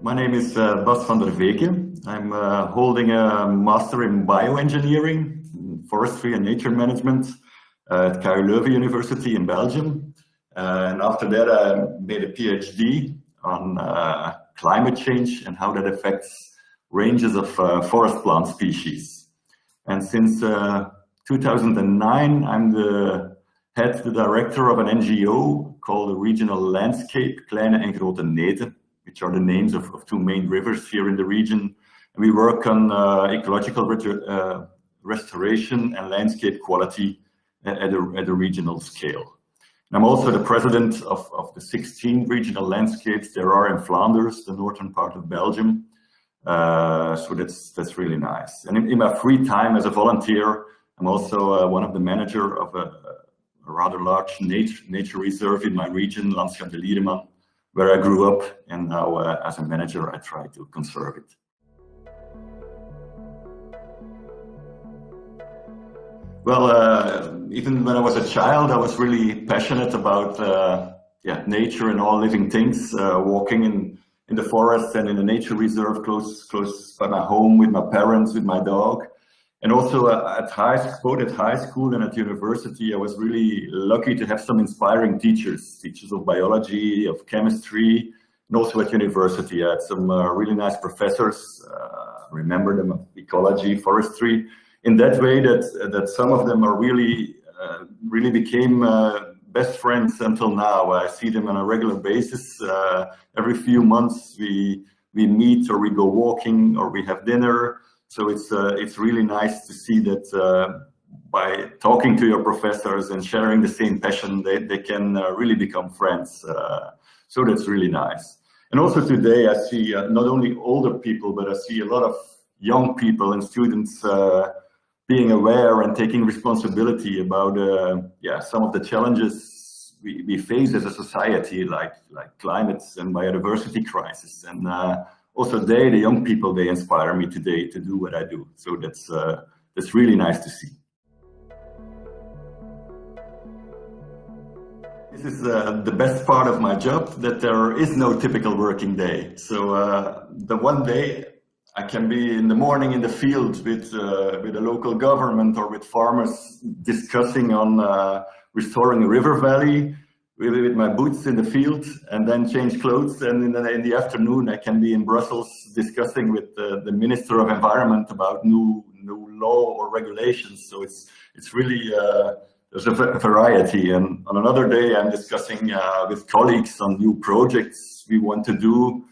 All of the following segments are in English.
My name is uh, Bas van der Veke. I'm uh, holding a master in bioengineering, forestry and nature management uh, at KU Leuven University in Belgium. Uh, and after that, I made a PhD on uh, climate change and how that affects ranges of uh, forest plant species. And since 2009, I'm the head, the director of an NGO called the Regional Landscape Kleine en Grote Nete, which are the names of, of two main rivers here in the region. And we work on uh, ecological uh, restoration and landscape quality at a, at a regional scale. And I'm also the president of, of the 16 regional landscapes there are in Flanders, the northern part of Belgium. Uh, so that's that's really nice. And in, in, my free time as a volunteer, I'm also uh, one of the manager of a, a rather large nature, nature reserve in my region, Landschap de Liereman, where I grew up and now uh, as a manager I try to conserve it. Well, uh, even when I was a child, I was really passionate about uh, yeah, nature and all living things, uh, walking in, in the forest and in a nature reserve close, close by my home with my parents, with my dog. And also uh, at high both at high school and at university, I was really lucky to have some inspiring teachers, teachers of biology, of chemistry, and also at university. I had some uh, really nice professors, uh, remember them ecology, forestry, in that way that, that some of them are really, uh, really became uh, best friends until now. I see them on a regular basis. Uh, every few months we, we meet or we go walking or we have dinner. So it's uh, it's really nice to see that uh, by talking to your professors and sharing the same passion, they, they can uh, really become friends. Uh, so that's really nice. And also today I see uh, not only older people, but I see a lot of young people and students uh, being aware and taking responsibility about yeah some of the challenges we, we face as a society, like like climate and biodiversity crisis. And also they, the young people, they inspire me today to do what I do. So that's, uh, that's really nice to see. This is uh, the best part of my job, that there is no typical working day. So uh, the one day I can be in the morning in the field with, uh, with a local government or with farmers discussing on uh, restoring a river valley really with my boots in the field and then change clothes. And in the, in the afternoon, I can be in Brussels discussing with the, the Minister of Environment about new new law or regulations. So it's it's really uh, there's a variety. And on another day, I'm discussing uh, with colleagues on new projects we want to do,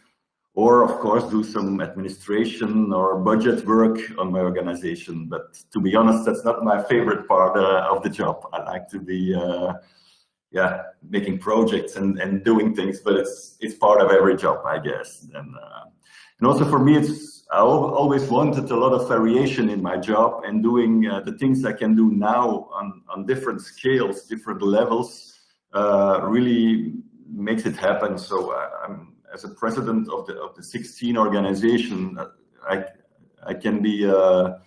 or of course do some administration or budget work on my organization. But to be honest, that's not my favorite part uh, of the job. I like to be uh, yeah, making projects and, and doing things, but it's it's part of every job, I guess. And uh, and also for me, it's I always wanted a lot of variation in my job and doing uh, the things I can do now on on different scales, different levels, uh, really makes it happen. So uh, I'm as a president of the of the 16 organization, uh, I I can be uh, I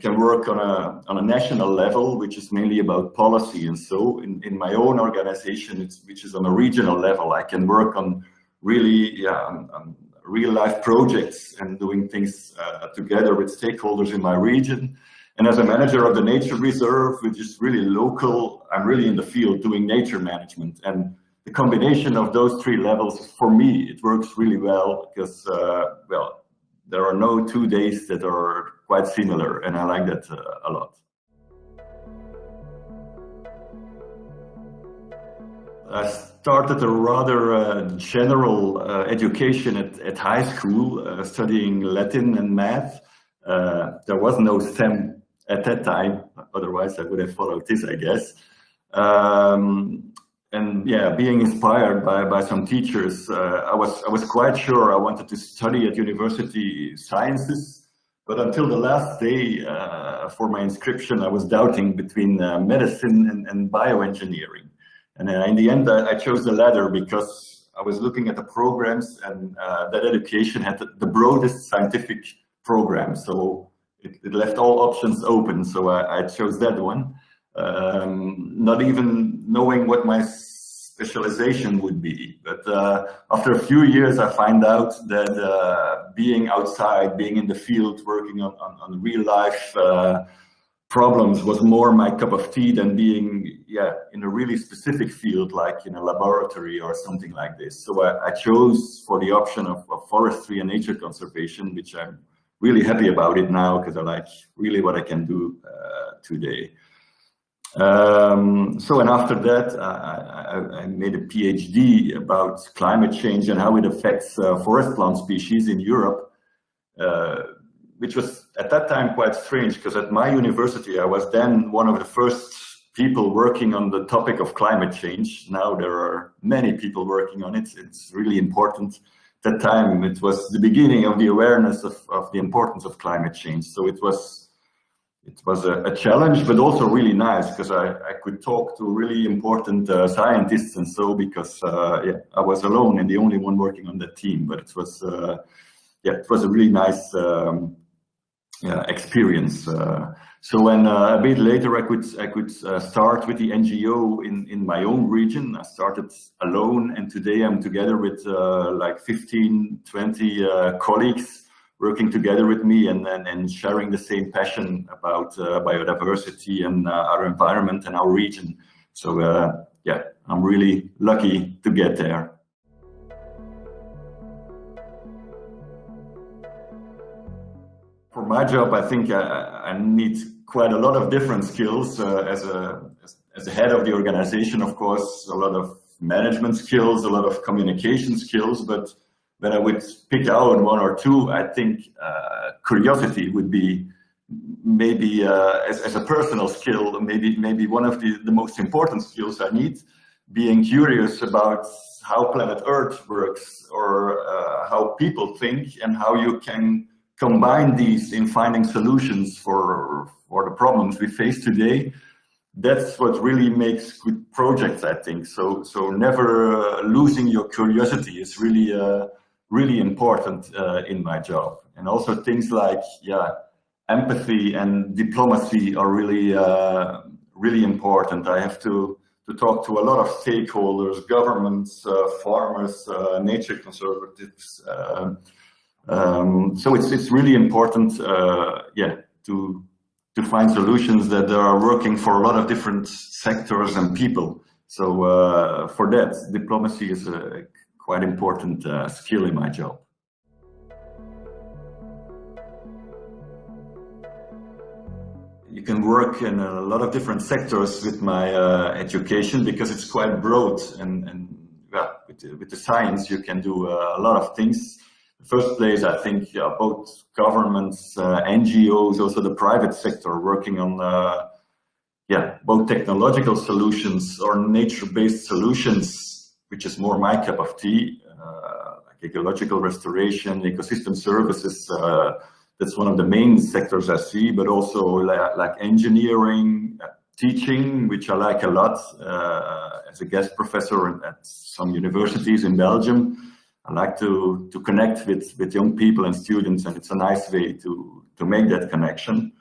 can work on a, on a national level, which is mainly about policy. And so in, in my own organization, which is on a regional level, I can work on really yeah, on, on real life projects and doing things uh, together with stakeholders in my region. And as a manager of the nature reserve, which is really local, I'm really in the field doing nature management. And the combination of those three levels, for me, it works really well because, uh, well, there are no two days that are quite similar, and I like that uh, a lot. I started a rather uh, general uh, education at, at high school, uh, studying Latin and math. Uh, there was no STEM at that time, otherwise I would have followed this, I guess. Um, and yeah, being inspired by, by some teachers, uh, I was I was quite sure I wanted to study at university sciences, but until the last day uh, for my inscription, I was doubting between uh, medicine and, and bioengineering. And in the end, I, I, chose the latter because I was looking at the programs and uh, that education had the, the, broadest scientific program. So it, it, left all options open. So I, I chose that one um, not even knowing what my specialization would be. But uh, after a few years, I find out that uh, being outside, being in the field, working on, on, on real life uh, problems was more my cup of tea than being yeah in a really specific field like in a laboratory or something like this. So I, I chose for the option of, of, forestry and nature conservation, which I'm really happy about it now because I like really what I can do uh, today. Um, so, and after that, I, I, I, made a PhD about climate change and how it affects uh, forest plant species in Europe, uh, which was at that time quite strange because at my university, I was then one of the first people working on the topic of climate change. Now there are many people working on it. It's really important. At that time, it was the beginning of the awareness of, of the importance of climate change. So it was it was a, a, challenge, but also really nice because I, I could talk to really important uh, scientists and so because uh, yeah, I was alone and the only one working on that team. But it was uh, yeah, it was a really nice um, yeah, experience. Uh, so when uh, a bit later I could I could uh, start with the NGO in in my own region. I started alone, and today I'm together with like 15, 20 colleagues working together with me and, and, and sharing the same passion about uh, biodiversity and uh, our environment and our region. So uh, yeah, I'm really lucky to get there. For my job, I think I, I need quite a lot of different skills uh, as, a, as, as a head of the organization, of course, a lot of management skills, a lot of communication skills, but when I would pick out one or two, I think uh, curiosity would be maybe uh, as, as a personal skill, maybe maybe one of the, the most important skills I need, being curious about how planet Earth works or uh, how people think and how you can combine these in finding solutions for, for the problems we face today. That's what really makes good projects, I think. So, so never uh, losing your curiosity is really uh, really important uh, in my job. And also things like, yeah, empathy and diplomacy are really, uh, really important. I have to, to talk to a lot of stakeholders, governments, uh, farmers, uh, nature conservatives. Uh, um, so it's, it's really important, uh, yeah, to, to find solutions that are working for a lot of different sectors and people. So for that, diplomacy is a quite important uh, skill in my job. You can work in a lot of different sectors with my uh, education because it's quite broad and, and yeah, with, with the science you can do uh, a lot of things. The first place, I think uh, both governments, uh, NGOs, also the private sector working on uh, yeah, both technological solutions or nature-based solutions which is more my cup of tea, uh, like ecological restoration, ecosystem services. Uh, that's one of the main sectors I see, but also like, like engineering, uh, teaching, which I like a lot as a guest professor at some universities in Belgium. I like to to connect with with young people and students, and it's a nice way to to make that connection.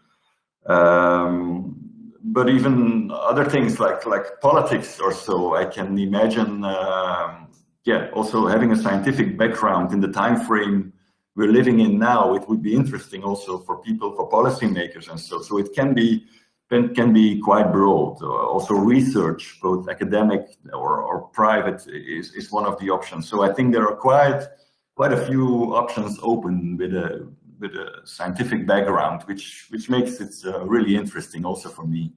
Um, but even other things like like politics or so, I can imagine. Um, yeah, also having a scientific background in the time frame we're living in now, it would be interesting also for people, for policymakers and so. So it can be can, can be quite broad. Uh, also research, both academic or, or private, is, is one of the options. So I think there are quite quite a few options open with a with a scientific background, which which makes it uh, really interesting also for me.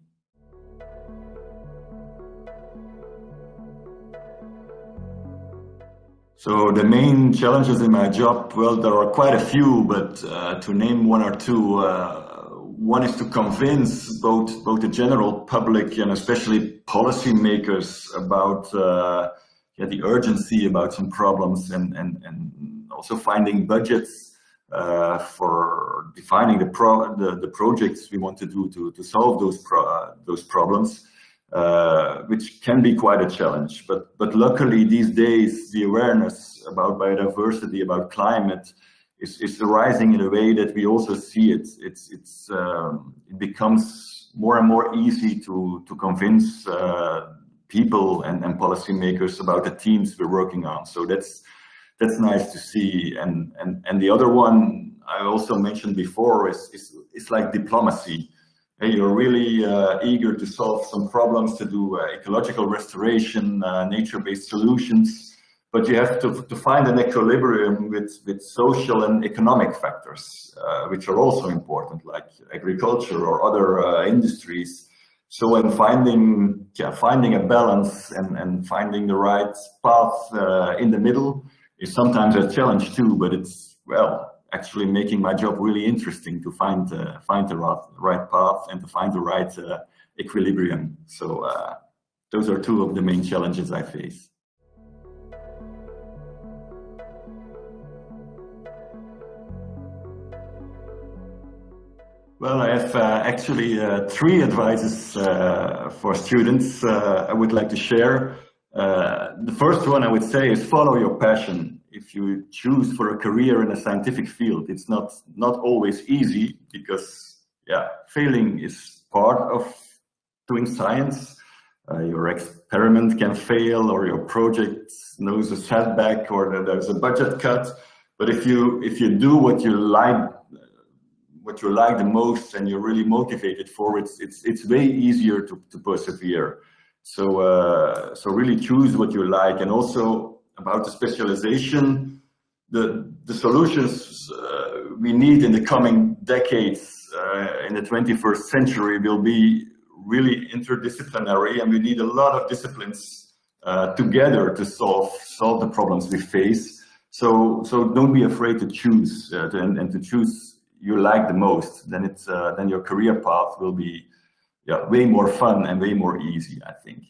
So the main challenges in my job, well, there are quite a few, but uh, to name one or two, uh, one is to convince both both the general public and especially policymakers about uh, yeah, the urgency about some problems and and and also finding budgets uh, for defining the, pro the, the projects we want to do to, to solve those pro those problems, uh, which can be quite a challenge. But but luckily these days the awareness about biodiversity, about climate, is is rising in a way that we also see it. It's it's um, it becomes more and more easy to to convince uh, people and, and policymakers about the teams we're working on. So that's that's nice to see. And and and the other one I also mentioned before is is, is like diplomacy. Hey, you're really uh, eager to solve some problems, to do uh, ecological restoration, uh, nature-based solutions, but you have to, to find an equilibrium with, with social and economic factors, uh, which are also important, like agriculture or other uh, industries. So when finding, yeah, finding a balance and, and finding the right path uh, in the middle is sometimes a challenge too, but it's, well, actually making my job really interesting to find, uh, find the right, right path and to find the right uh, equilibrium. So uh, those are two of the main challenges I face. Well, I have uh, actually uh, three advices uh, for students I would like to share. Uh, the first one I would say is follow your passion. If you choose for a career in a scientific field, it's not, not always easy because yeah, failing is part of doing science. Uh, your experiment can fail or your project knows a setback or there's a budget cut. But if you, if you do what you like what you like the most and you're really motivated for, it's it's it's way easier to, to persevere. So uh, so really choose what you like, and also about the specialization, the the solutions uh, we need in the coming decades uh, in the 21st century will be really interdisciplinary, and we need a lot of disciplines uh, together to solve solve the problems we face. So so don't be afraid to choose uh, to, and, and to choose you like the most, then it's uh, then your career path will be yeah, way more fun and way more easy, I think.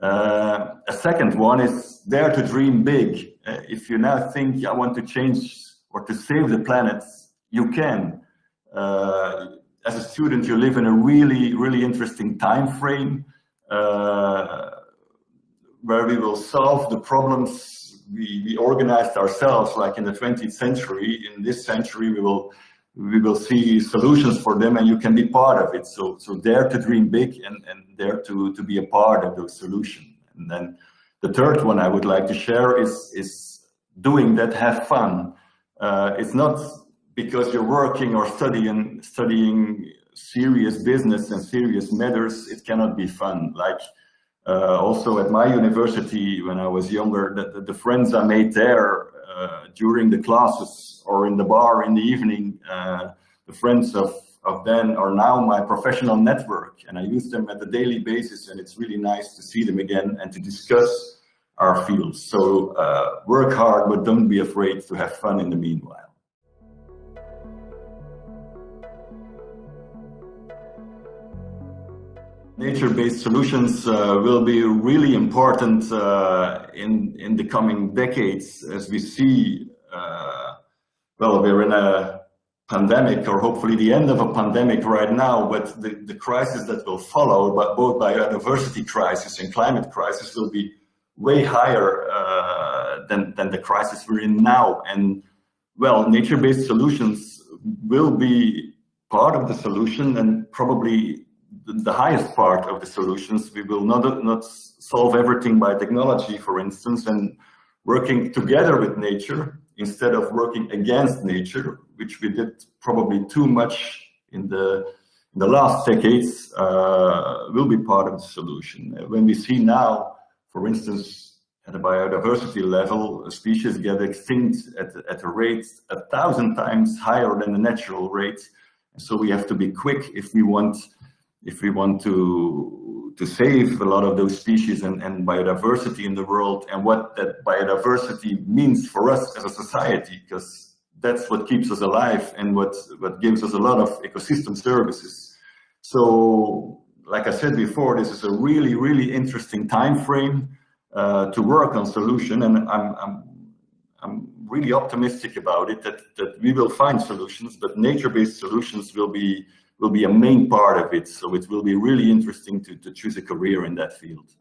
Uh, a second one is dare to dream big. Uh, if you now think I want to change or to save the planet, you can. Uh, as a student, you live in a really, really interesting time frame uh, where we will solve the problems we, we organized ourselves, like in the 20th century. In this century, we will we will see solutions for them and you can be part of it. So, so dare to dream big and, and dare to, to be a part of those solutions. And then the third one I would like to share is, is doing that, have fun. Uh, it's not because you're working or studying, studying serious business and serious matters, it cannot be fun. Like uh, also at my university when I was younger, the, the, the friends I made there during the classes or in the bar in the evening, uh, the friends of, of then are now my professional network and I use them at a daily basis and it's really nice to see them again and to discuss our fields. So uh, work hard, but don't be afraid to have fun in the meanwhile. Nature-based solutions uh, will be really important uh, in, in the coming decades as we see, uh, well, we're in a pandemic or hopefully the end of a pandemic right now, but the, the crisis that will follow, but both biodiversity crisis and climate crisis will be way higher uh, than, than the crisis we're in now. And well, nature-based solutions will be part of the solution and probably the highest part of the solutions. We will not, not solve everything by technology, for instance, and working together with nature instead of working against nature, which we did probably too much in the, in the last decades, uh, will be part of the solution. When we see now, for instance, at a biodiversity level, species get extinct at, at a rate a thousand times higher than the natural rate. So we have to be quick if we want if we want to to save a lot of those species and, and biodiversity in the world and what that biodiversity means for us as a society because that's what keeps us alive and what what gives us a lot of ecosystem services. So like i said before this is a really really interesting time frame uh, to work on solution and i'm i'm i'm really optimistic about it that that we will find solutions but nature-based solutions will be will be a main part of it. So it will be really interesting to, to choose a career in that field.